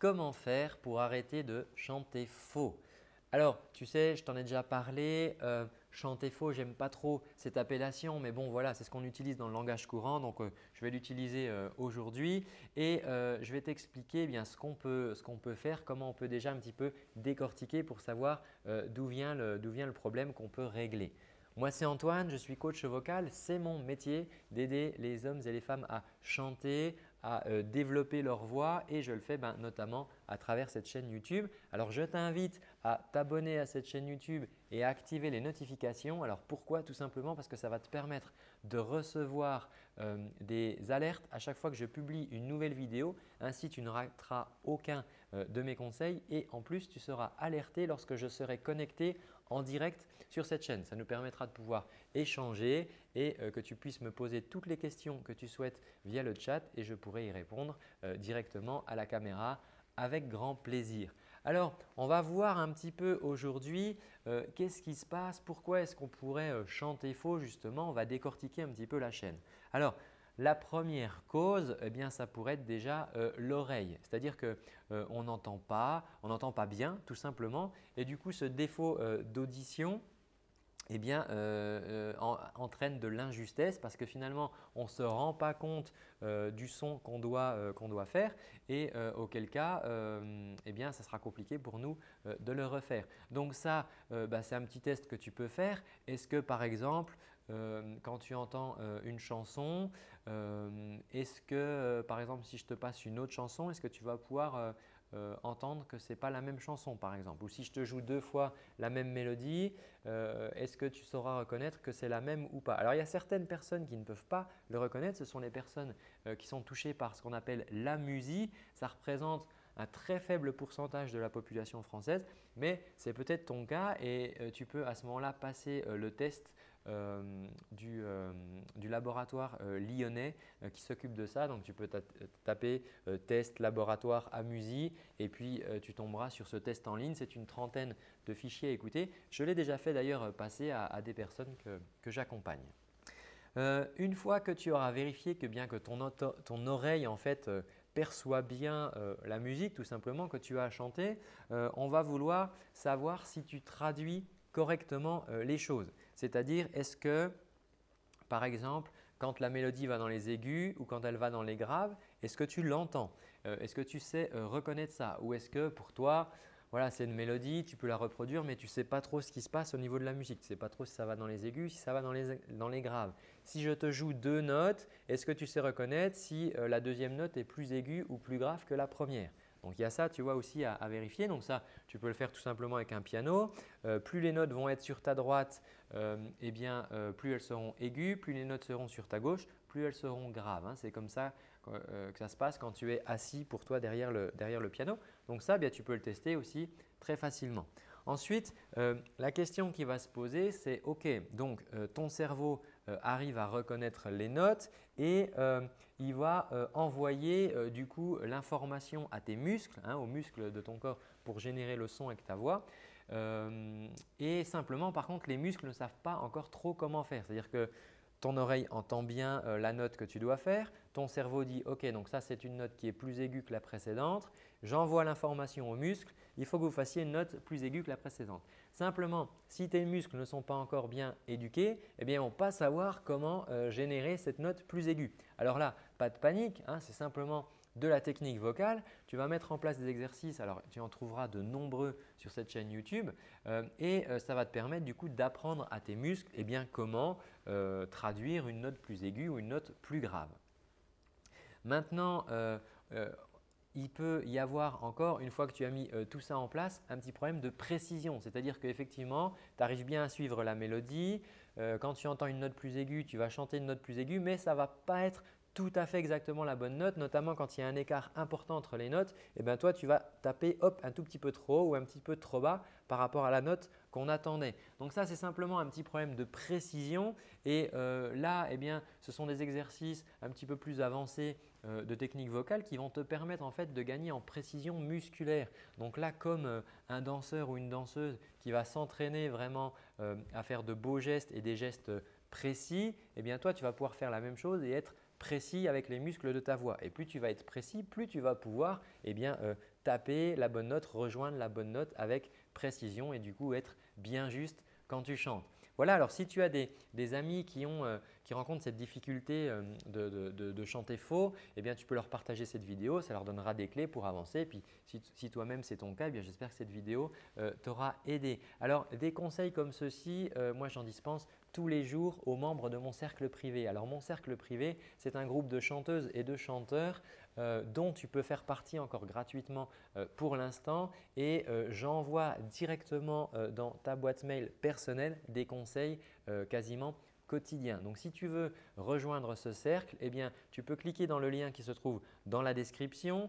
comment faire pour arrêter de chanter faux Alors, tu sais, je t'en ai déjà parlé, euh, chanter faux, j'aime pas trop cette appellation, mais bon voilà, c'est ce qu'on utilise dans le langage courant, donc euh, je vais l'utiliser euh, aujourd'hui et je vais t'expliquer eh ce qu'on peut, faire, comment on peut déjà un petit peu décortiquer pour savoir d'où vient, le problème qu'on peut régler. Moi, c'est Antoine, je suis coach vocal. C'est mon métier d'aider les hommes et les femmes à chanter, à euh, développer leur voix et je le fais ben, notamment à travers cette chaîne YouTube. Alors, je t'invite à t'abonner à cette chaîne YouTube et à activer les notifications. Alors, pourquoi? Tout simplement parce que ça va te permettre de recevoir euh, des alertes à chaque fois que je publie une nouvelle vidéo. Ainsi, tu ne rateras aucun de mes conseils et en plus, tu seras alerté lorsque je serai connecté en direct sur cette chaîne. Ça nous permettra de pouvoir échanger et que tu puisses me poser toutes les questions que tu souhaites via le chat et je pourrai y répondre euh, directement à la caméra avec grand plaisir. Alors, on va voir un petit peu aujourd'hui euh, qu'est-ce qui se passe, pourquoi est-ce qu'on pourrait euh, chanter faux justement. On va décortiquer un petit peu la chaîne. Alors, la première cause, eh bien, ça pourrait être déjà l'oreille. C'est-à-dire qu'on n'entend pas, on n'entend pas bien tout simplement et du coup ce défaut d'audition eh bien, euh, euh, entraîne de l'injustesse parce que finalement, on ne se rend pas compte euh, du son qu'on doit, doit, faire et auquel cas, eh bien, ça sera compliqué pour nous de le refaire. Donc ça, bah, c'est un petit test que tu peux faire. Est-ce que par exemple, quand tu entends une chanson, est-ce que par exemple si je te passe une autre chanson, est-ce que tu vas pouvoir euh, entendre que ce n'est pas la même chanson par exemple. Ou si je te joue deux fois la même mélodie, euh, est-ce que tu sauras reconnaître que c'est la même ou pas? Alors il y a certaines personnes qui ne peuvent pas le reconnaître. Ce sont les personnes euh, qui sont touchées par ce qu'on appelle la musique. Ça représente un très faible pourcentage de la population française, mais c'est peut-être ton cas et tu peux à ce moment-là passer le test euh, du, laboratoire lyonnais qui s'occupe de ça. Donc, tu peux taper test laboratoire Amusi et puis tu tomberas sur ce test en ligne. C'est une trentaine de fichiers à écouter. Je l'ai déjà fait d'ailleurs passer à, des personnes que, j'accompagne. une fois que tu auras vérifié que bien que ton, ton oreille en fait perçoit bien euh, la musique tout simplement que tu as chanté, euh, on va vouloir savoir si tu traduis correctement euh, les choses. C'est-à-dire est-ce que par exemple, quand la mélodie va dans les aigus ou quand elle va dans les graves, est-ce que tu l'entends? Est-ce que tu sais reconnaître ça? Ou est-ce que pour toi, voilà, c'est une mélodie, tu peux la reproduire, mais tu ne sais pas trop ce qui se passe au niveau de la musique. Tu ne sais pas trop si ça va dans les aigus, si ça va dans les, graves. Si je te joue deux notes, est-ce que tu sais reconnaître si euh, la deuxième note est plus aiguë ou plus grave que la première? Donc, il y a ça, tu vois aussi à, vérifier. Donc, ça, tu peux le faire tout simplement avec un piano. Euh, plus les notes vont être sur ta droite, euh, eh bien, euh, plus elles seront aiguës. Plus les notes seront sur ta gauche, plus elles seront graves. Hein. C'est comme ça que ça se passe quand tu es assis pour toi derrière le, derrière le piano. Donc, ça, bien, tu peux le tester aussi très facilement. Ensuite, la question qui va se poser, c'est OK, donc ton cerveau euh, arrive à reconnaître les notes et euh, il va euh, envoyer du coup l'information à tes muscles, hein, aux muscles de ton corps pour générer le son avec ta voix. et simplement par contre les muscles ne savent pas encore trop comment faire. C'est-à-dire que ton oreille entend bien euh, la note que tu dois faire. Ton cerveau dit « Ok, donc ça c'est une note qui est plus aiguë que la précédente. J'envoie l'information aux muscles. Il faut que vous fassiez une note plus aiguë que la précédente. » Simplement, si tes muscles ne sont pas encore bien éduqués, eh bien, ils ne vont pas savoir comment euh, générer cette note plus aiguë. Alors là, pas de panique, hein, c'est simplement de la technique vocale, tu vas mettre en place des exercices. Alors, tu en trouveras de nombreux sur cette chaîne YouTube euh, et euh, ça va te permettre du coup d'apprendre à tes muscles eh bien, comment euh, traduire une note plus aiguë ou une note plus grave. Maintenant, il peut y avoir encore, une fois que tu as mis tout ça en place, un petit problème de précision. C'est-à-dire qu'effectivement, tu arrives bien à suivre la mélodie. quand tu entends une note plus aiguë, tu vas chanter une note plus aiguë, mais ça ne va pas être tout à fait exactement la bonne note, notamment quand il y a un écart important entre les notes, et eh bien toi tu vas taper hop, un tout petit peu trop haut ou un petit peu trop bas par rapport à la note qu'on attendait. Donc ça c'est simplement un petit problème de précision et euh, là eh bien, ce sont des exercices un petit peu plus avancés euh, de technique vocale qui vont te permettre en fait de gagner en précision musculaire. Donc là comme euh, un danseur ou une danseuse qui va s'entraîner vraiment à faire de beaux gestes et des gestes précis, eh bien toi tu vas pouvoir faire la même chose et être précis avec les muscles de ta voix. Et plus tu vas être précis, plus tu vas pouvoir eh bien, euh, taper la bonne note, rejoindre la bonne note avec précision et du coup être bien juste quand tu chantes. Voilà, alors si tu as des, amis euh, qui, rencontrent cette difficulté euh, de, chanter faux, eh bien, tu peux leur partager cette vidéo, ça leur donnera des clés pour avancer. Puis si, toi-même c'est ton cas, eh j'espère que cette vidéo t'aura aidé. Alors des conseils comme ceci, moi j'en dispense tous les jours aux membres de mon cercle privé. Alors mon cercle privé, c'est un groupe de chanteuses et de chanteurs euh, dont tu peux faire partie encore gratuitement euh, pour l'instant et euh, j'envoie directement dans ta boîte mail personnelle des conseils quasiment quotidiens. Donc si tu veux rejoindre ce cercle, eh bien, tu peux cliquer dans le lien qui se trouve dans la description.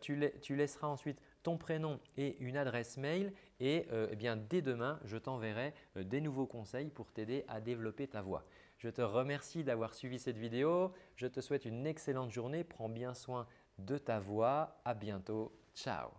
tu, tu laisseras ensuite ton prénom et une adresse mail et euh, eh bien, dès demain, je t'enverrai euh, des nouveaux conseils pour t'aider à développer ta voix. Je te remercie d'avoir suivi cette vidéo. Je te souhaite une excellente journée. Prends bien soin de ta voix. À bientôt. Ciao